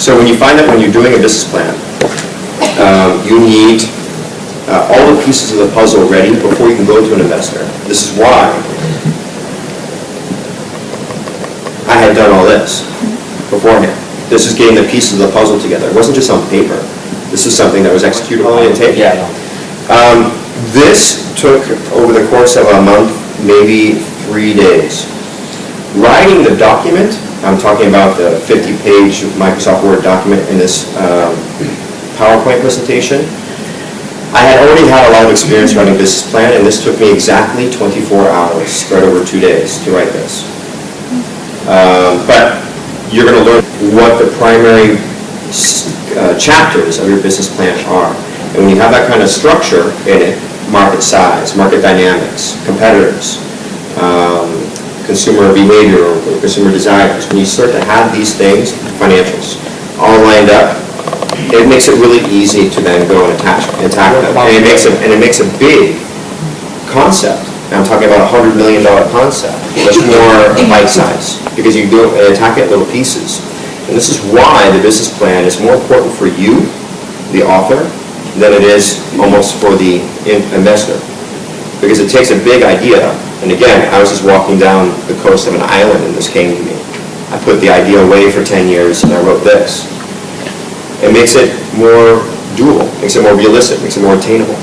So when you find that when you're doing a business plan, um, you need uh, all the pieces of the puzzle ready before you can go to an investor. This is why I had done all this beforehand. This is getting the pieces of the puzzle together. It wasn't just on paper. This is something that was executed on the tape. Yeah, Um, This took over the course of a month, maybe three days. Writing the document, I'm talking about the 50-page Microsoft Word document in this um, PowerPoint presentation. I had already had a lot of experience writing business plan, and this took me exactly 24 hours, spread over two days, to write this. Um, But you're going to learn what the primary uh, chapters of your business plan are. And when you have that kind of structure in it, market size, market dynamics, competitors, um, consumer behavior, or consumer desires, when you start to have these things, financials, all lined up, it makes it really easy to then go and attach, and tackle them. And it makes it, and it makes a big concept. I'm talking about a hundred million dollar concept, much more bite size, because you do, and attack it in little pieces. And this is why the business plan is more important for you, the author, than it is almost for the investor. Because it takes a big idea, and again, I was just walking down the coast of an island and this came to me. I put the idea away for 10 years and I wrote this. It makes it more doable, makes it more realistic, makes it more attainable.